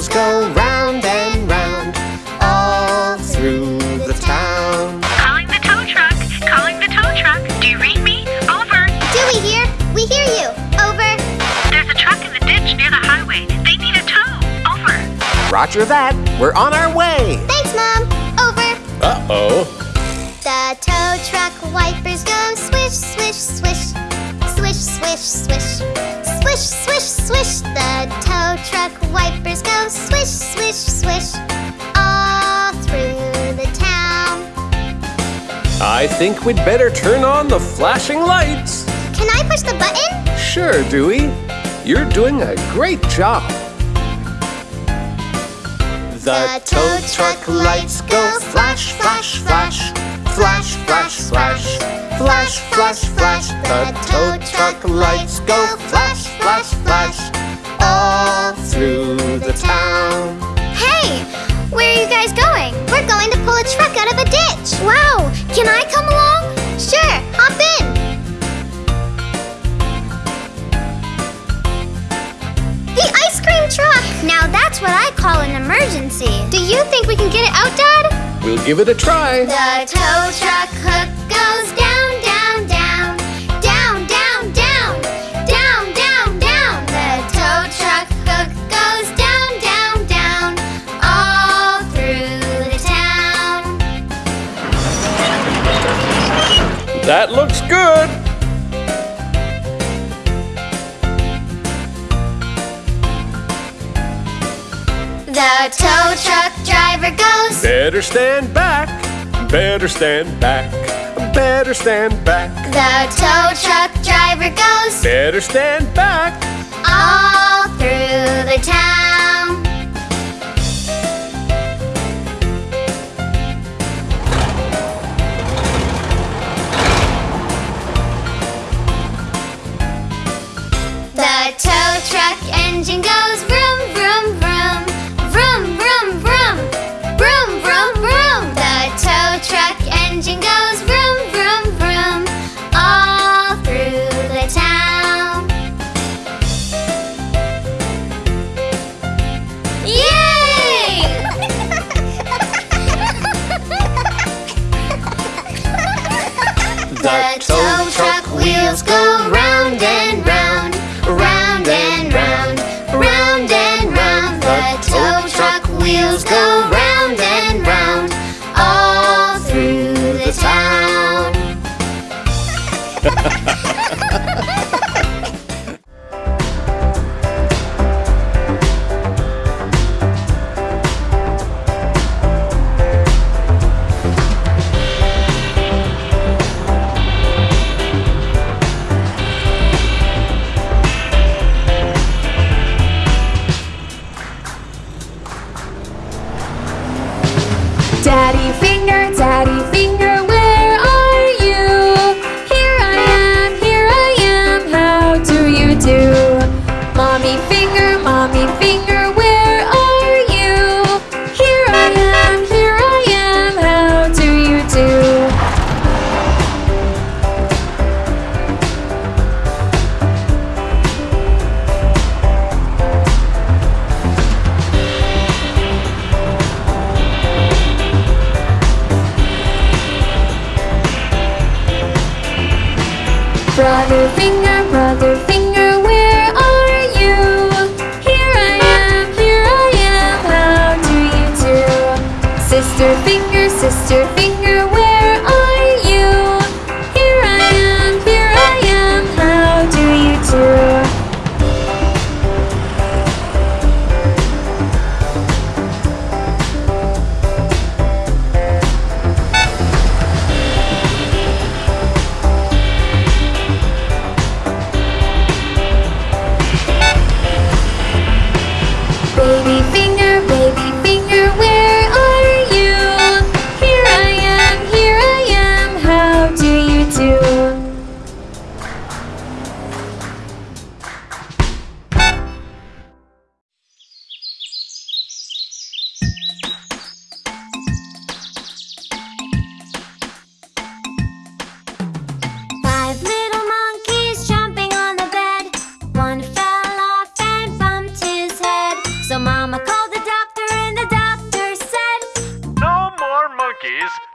wheels go round and round all through the town. Calling the tow truck. Calling the tow truck. Do you read me? Over. Dewey here. We hear you. Over. There's a truck in the ditch near the highway. They need a tow. Over. Roger that. We're on our way. Thanks, Mom. Over. Uh-oh. The tow truck wipers go swish, swish, swish. Swish, swish, swish. Swish, swish. The tow truck wipers go swish, swish, swish. All through the town. I think we'd better turn on the flashing lights. Can I push the button? Sure, Dewey. You're doing a great job. The tow truck lights go flash, flash, flash. Flash, flash, flash. Flash, flash, flash. The tow truck lights go flash, flash, flash. All through the town. Hey, where are you guys going? We're going to pull a truck out of a ditch. Wow, can I come along? Sure, hop in. The ice cream truck. Now that's what I call an emergency. Do you think we can get it out, Dad? Give it a try. The tow truck hook goes down, down, down, down, down, down, down, down, down. The tow truck hook goes down, down, down, all through the town. That looks good. The tow truck goes. Better stand back. Better stand back. Better stand back. The tow truck driver goes Better stand back. all Daddy finger,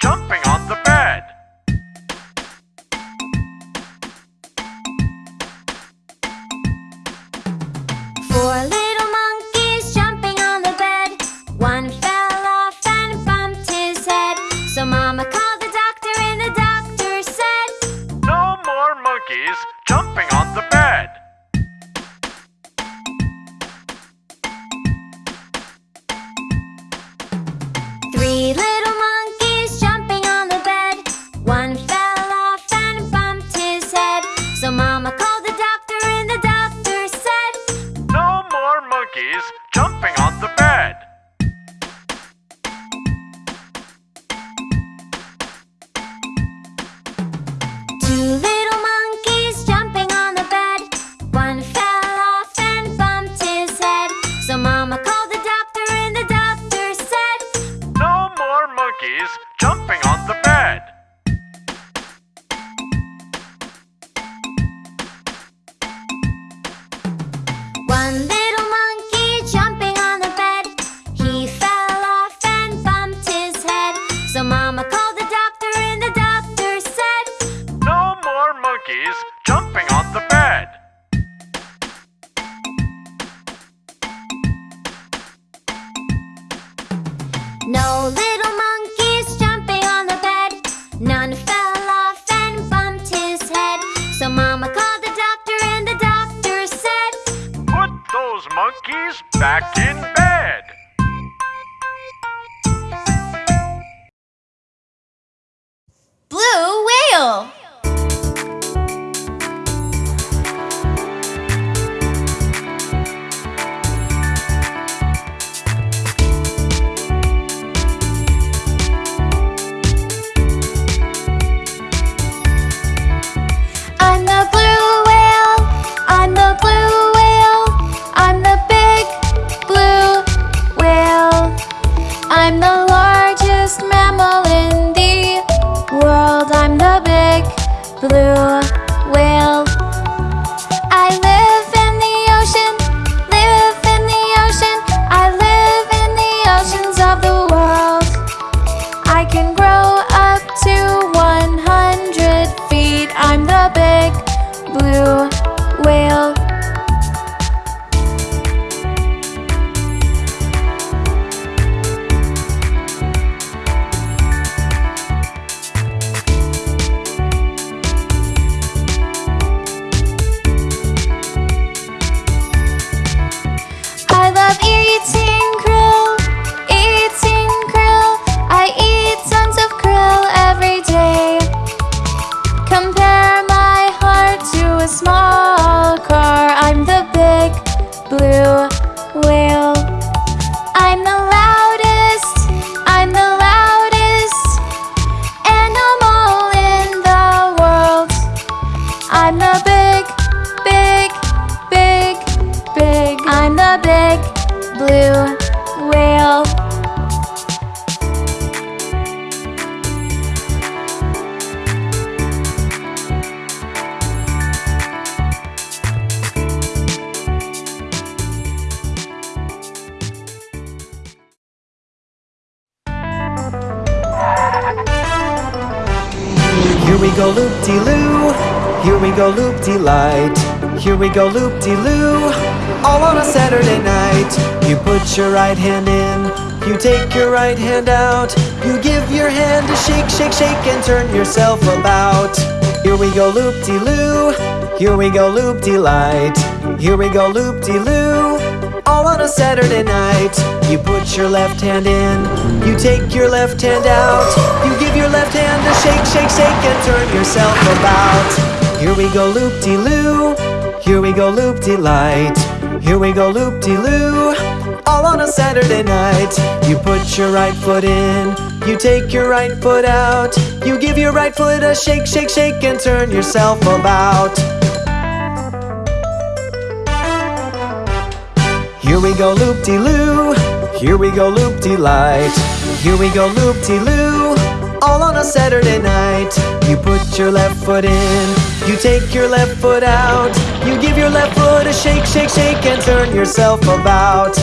jumping on the bed. on the bed. Largest mammal in the world. I'm the big blue go loop-de-light Here we go loop-de-loo, all on a Saturday night You put your right hand in, you take your right hand out You give your hand a shake, shake, shake and turn yourself about Here we go loop-de-loo, here we go loop-de-light Here we go loop-de-loo, all on a Saturday night. You put your left hand in, you take your left hand out. You give your left hand a shake, shake, shake, and turn yourself about. Here we go loop de loo, here we go loop de light. Here we go loop de loo, all on a Saturday night. You put your right foot in, you take your right foot out. You give your right foot a shake, shake, shake, and turn yourself about. Here we go loop-de-loo, here we go loop-de-light Here we go loop-de-loo, all on a Saturday night You put your left foot in, you take your left foot out. You give your left foot a shake, shake, shake and turn yourself about.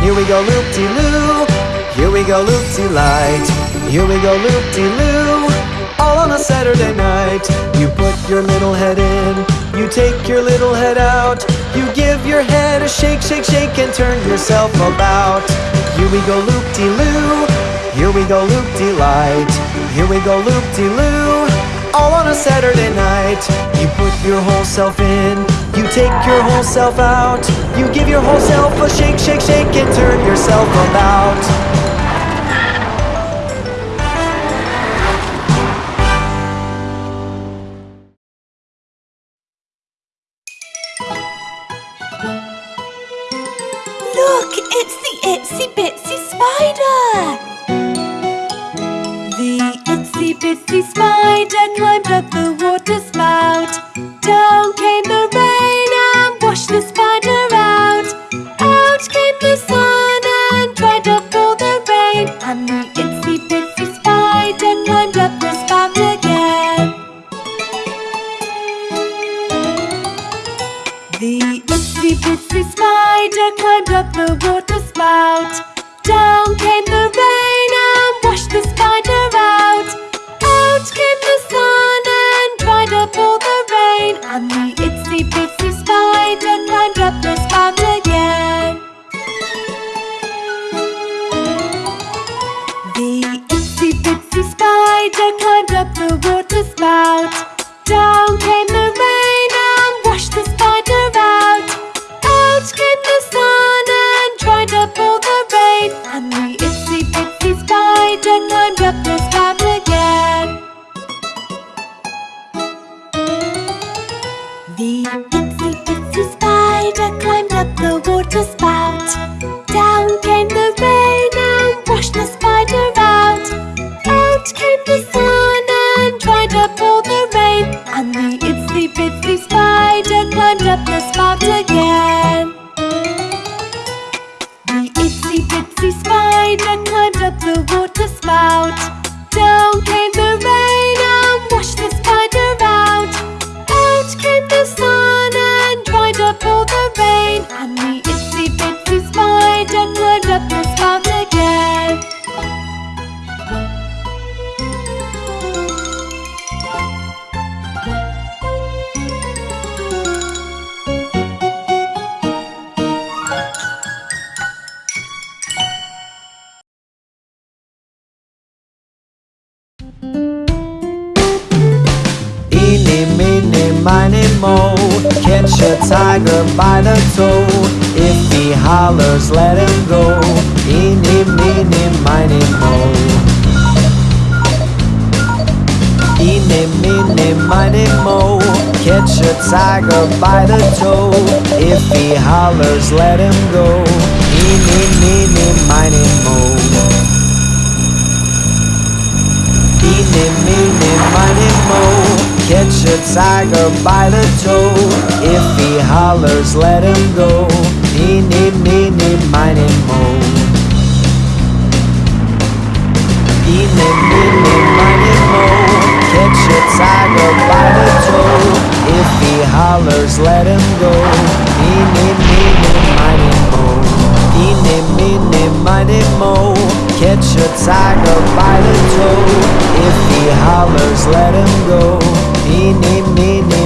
Here we go loop-de-loo, here we go loop-de-light. Here we go loop-de-loo, all on a Saturday night. You put your little head in, you take your little head out. You give your head a shake, shake, shake and turn yourself about. Here we go loop-de-loo, here we go loop-de-light. Here we go loop-de-loo, all on a Saturday night. You put your whole self in, you take your whole self out. You give your whole self a shake, shake, shake and turn yourself about spider climbed up the water spout. Down came the rain the spout again. The itsy bitsy spider climbed up the water spout. Down came the rain and washed the spider out. Out came the sun and dried up all the rain. And the itsy bitsy spider climbed up the spout hollers, let him go. Eeny, meeny, miny, mo Eeny, meeny, miny, mo Catch a tiger by the toe. If he hollers, let him go. Eeny, meeny, miny, mo Eeny, meeny, miny, mo Catch a tiger by the toe. If he hollers, let him go Eeny, meeny, miny, mo Eeny, meeny, miny, mo Catch a tiger by the toe If he hollers, let him go Eeny, meeny, miny, mo Eeny, meeny, miny, mo Catch a tiger by the toe If he hollers, let him go Eeny, meeny,